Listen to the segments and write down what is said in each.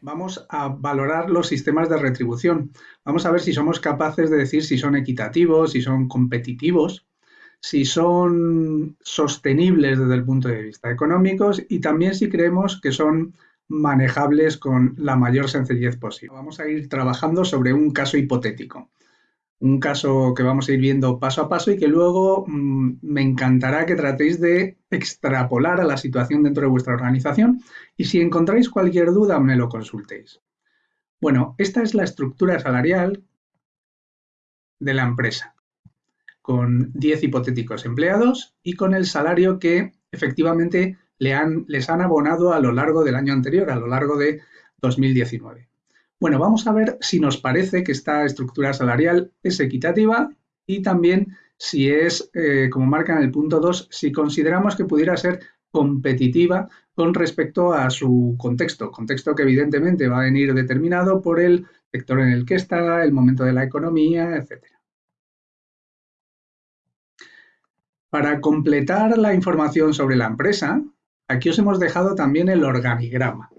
vamos a valorar los sistemas de retribución. Vamos a ver si somos capaces de decir si son equitativos, si son competitivos, si son sostenibles desde el punto de vista económico y también si creemos que son manejables con la mayor sencillez posible. Vamos a ir trabajando sobre un caso hipotético un caso que vamos a ir viendo paso a paso y que luego mm, me encantará que tratéis de extrapolar a la situación dentro de vuestra organización y si encontráis cualquier duda me lo consultéis. Bueno, esta es la estructura salarial de la empresa, con 10 hipotéticos empleados y con el salario que efectivamente le han, les han abonado a lo largo del año anterior, a lo largo de 2019. Bueno, vamos a ver si nos parece que esta estructura salarial es equitativa y también si es, eh, como marca en el punto 2, si consideramos que pudiera ser competitiva con respecto a su contexto, contexto que evidentemente va a venir determinado por el sector en el que está, el momento de la economía, etc. Para completar la información sobre la empresa, aquí os hemos dejado también el organigrama.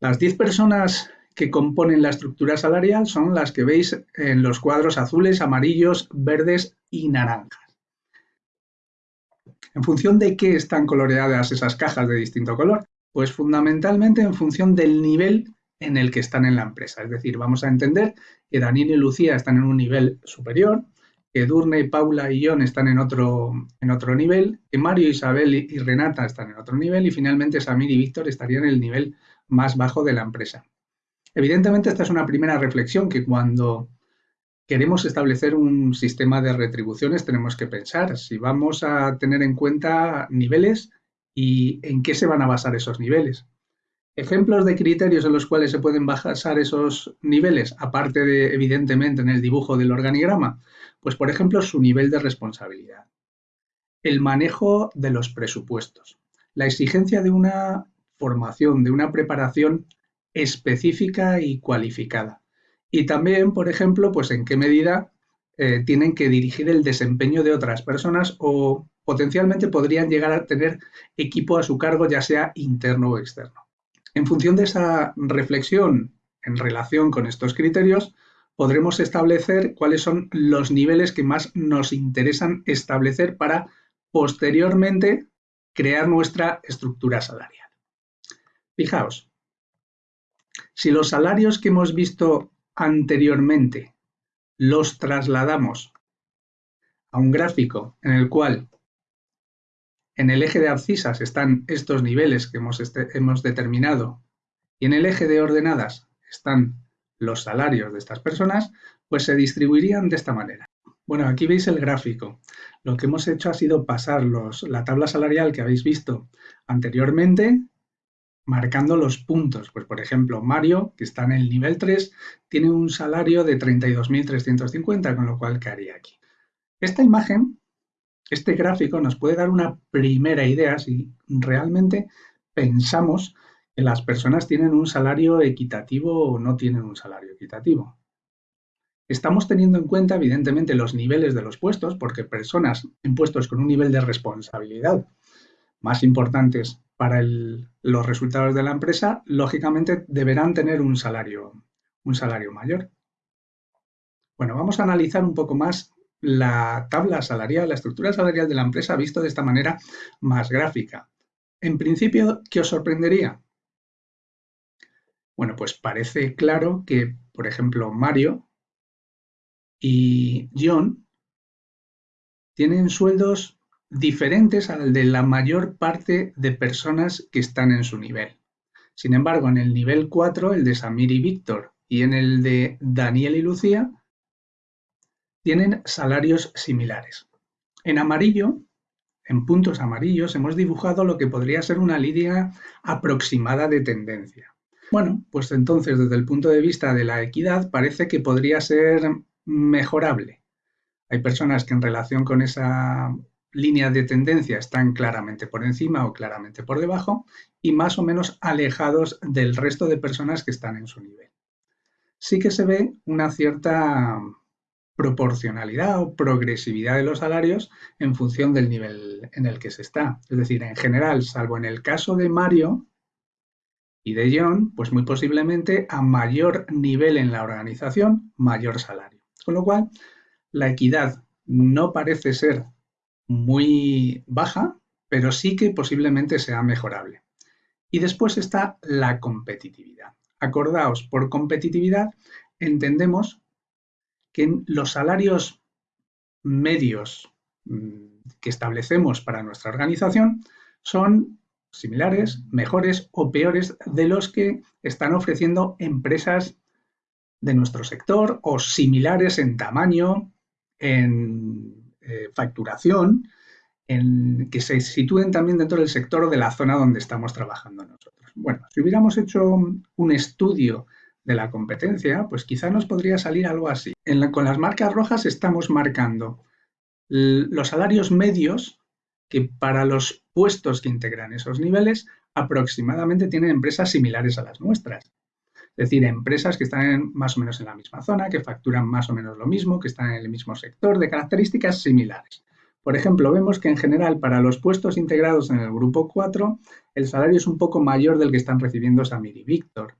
Las 10 personas que componen la estructura salarial son las que veis en los cuadros azules, amarillos, verdes y naranjas. ¿En función de qué están coloreadas esas cajas de distinto color? Pues fundamentalmente en función del nivel en el que están en la empresa. Es decir, vamos a entender que Daniel y Lucía están en un nivel superior, que Durne, Paula y John están en otro, en otro nivel, que Mario, Isabel y Renata están en otro nivel y finalmente Samir y Víctor estarían en el nivel más bajo de la empresa. Evidentemente, esta es una primera reflexión que cuando queremos establecer un sistema de retribuciones tenemos que pensar si vamos a tener en cuenta niveles y en qué se van a basar esos niveles. Ejemplos de criterios en los cuales se pueden basar esos niveles, aparte de, evidentemente, en el dibujo del organigrama, pues por ejemplo su nivel de responsabilidad, el manejo de los presupuestos, la exigencia de una formación, de una preparación específica y cualificada. Y también, por ejemplo, pues en qué medida eh, tienen que dirigir el desempeño de otras personas o potencialmente podrían llegar a tener equipo a su cargo, ya sea interno o externo. En función de esa reflexión en relación con estos criterios, podremos establecer cuáles son los niveles que más nos interesan establecer para posteriormente crear nuestra estructura salarial. Fijaos, si los salarios que hemos visto anteriormente los trasladamos a un gráfico en el cual en el eje de abscisas están estos niveles que hemos, este, hemos determinado y en el eje de ordenadas están los salarios de estas personas, pues se distribuirían de esta manera. Bueno, aquí veis el gráfico. Lo que hemos hecho ha sido pasar la tabla salarial que habéis visto anteriormente marcando los puntos. Pues por ejemplo, Mario, que está en el nivel 3, tiene un salario de 32.350, con lo cual, ¿qué haría aquí? Esta imagen, este gráfico nos puede dar una primera idea si realmente pensamos que las personas tienen un salario equitativo o no tienen un salario equitativo. Estamos teniendo en cuenta, evidentemente, los niveles de los puestos, porque personas en puestos con un nivel de responsabilidad más importantes para los resultados de la empresa, lógicamente deberán tener un salario, un salario mayor. Bueno, vamos a analizar un poco más la tabla salarial, la estructura salarial de la empresa visto de esta manera más gráfica. En principio, ¿qué os sorprendería? Bueno, pues parece claro que, por ejemplo, Mario y John tienen sueldos diferentes al de la mayor parte de personas que están en su nivel. Sin embargo, en el nivel 4, el de Samir y Víctor, y en el de Daniel y Lucía, tienen salarios similares. En amarillo, en puntos amarillos, hemos dibujado lo que podría ser una línea aproximada de tendencia. Bueno, pues entonces desde el punto de vista de la equidad parece que podría ser mejorable. Hay personas que en relación con esa líneas de tendencia están claramente por encima o claramente por debajo y más o menos alejados del resto de personas que están en su nivel. Sí que se ve una cierta proporcionalidad o progresividad de los salarios en función del nivel en el que se está. Es decir, en general, salvo en el caso de Mario Y de John, pues muy posiblemente a mayor nivel en la organización, mayor salario. Con lo cual, la equidad no parece ser muy baja, pero sí que posiblemente sea mejorable. Y después está la competitividad. Acordaos, por competitividad entendemos que los salarios medios mm, que establecemos para nuestra organización son similares, mejores o peores de los que están ofreciendo empresas de nuestro sector o similares en tamaño, en eh, facturación, en, que se sitúen también dentro del sector de la zona donde estamos trabajando nosotros. Bueno, si hubiéramos hecho un estudio de la competencia, pues quizá nos podría salir algo así. con las marcas rojas estamos marcando los salarios medios que para los puestos que integran esos niveles aproximadamente tienen empresas similares a las nuestras. Es decir, empresas que están más o menos en la misma zona, que facturan más o menos lo mismo, que están en el mismo sector, de características similares. Por ejemplo, vemos que en general para los puestos integrados en el grupo 4, el salario es un poco mayor del que están recibiendo Samir y Víctor.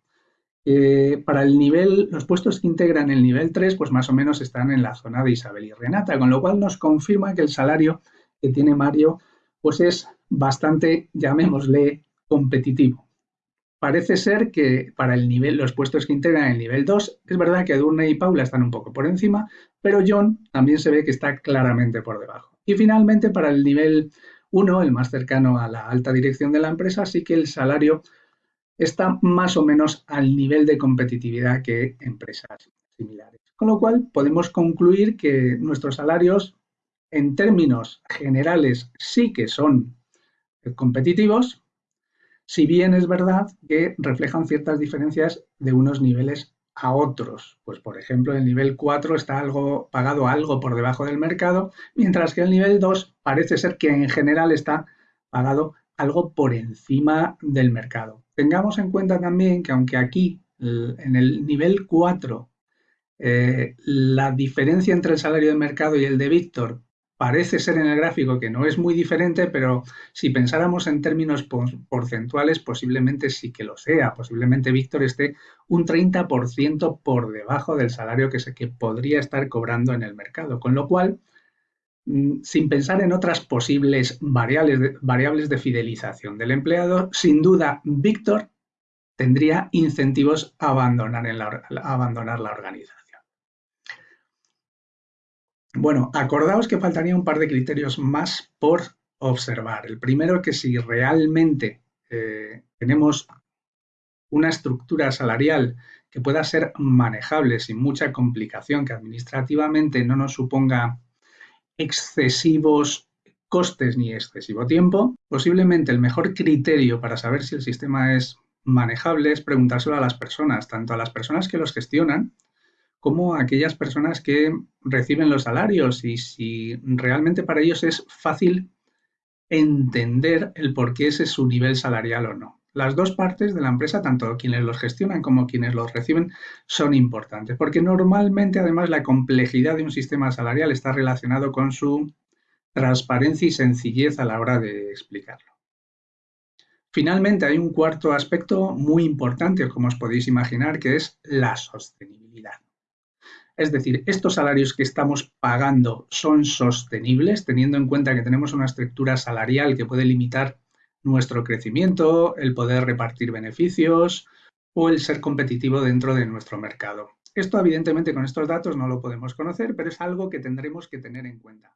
Eh, para el nivel, los puestos que integran el nivel 3, pues más o menos están en la zona de Isabel y Renata, con lo cual nos confirma que el salario que tiene Mario pues es bastante, llamémosle, competitivo. Parece ser que para el nivel, los puestos que integran el nivel 2, es verdad que Edurne y Paula están un poco por encima, pero John también se ve que está claramente por debajo. Y finalmente, para el nivel 1, el más cercano a la alta dirección de la empresa, sí que el salario está más o menos al nivel de competitividad que empresas similares. Con lo cual, podemos concluir que nuestros salarios en términos generales sí que son competitivos, si bien es verdad que reflejan ciertas diferencias de unos niveles a otros. Pues por ejemplo, el nivel 4 está algo pagado algo por debajo del mercado, mientras que el nivel 2 parece ser que en general está pagado algo por encima del mercado. Tengamos en cuenta también que aunque aquí en el nivel 4 eh, la diferencia entre el salario de mercado y el de Víctor parece ser en el gráfico que no es muy diferente, pero si pensáramos en términos porcentuales, posiblemente sí que lo sea. Posiblemente Víctor esté un 30% por debajo del salario que, se, que podría estar cobrando en el mercado. Con lo cual, mm, sin pensar en otras posibles variables de, variables de fidelización del empleado, sin duda Víctor tendría incentivos a abandonar, a abandonar la organización. Bueno, acordaos que faltaría un par de criterios más por observar. El primero que si realmente eh, tenemos una estructura salarial que pueda ser manejable sin mucha complicación, que administrativamente no nos suponga excesivos costes ni excesivo tiempo, posiblemente el mejor criterio para saber si el sistema es manejable es preguntárselo a las personas, tanto a las personas que los gestionan como aquellas personas que reciben los salarios y si realmente para ellos es fácil entender el por qué ese es su nivel salarial o no. Las dos partes de la empresa, tanto quienes los gestionan como quienes los reciben, son importantes, porque normalmente además la complejidad de un sistema salarial está relacionado con su transparencia y sencillez a la hora de explicarlo. Finalmente, hay un cuarto aspecto muy importante, como os podéis imaginar, que es la sostenibilidad. Es decir, estos salarios que estamos pagando son sostenibles, teniendo en cuenta que tenemos una estructura salarial que puede limitar nuestro crecimiento, el poder repartir beneficios o el ser competitivo dentro de nuestro mercado. Esto evidentemente con estos datos no lo podemos conocer, pero es algo que tendremos que tener en cuenta.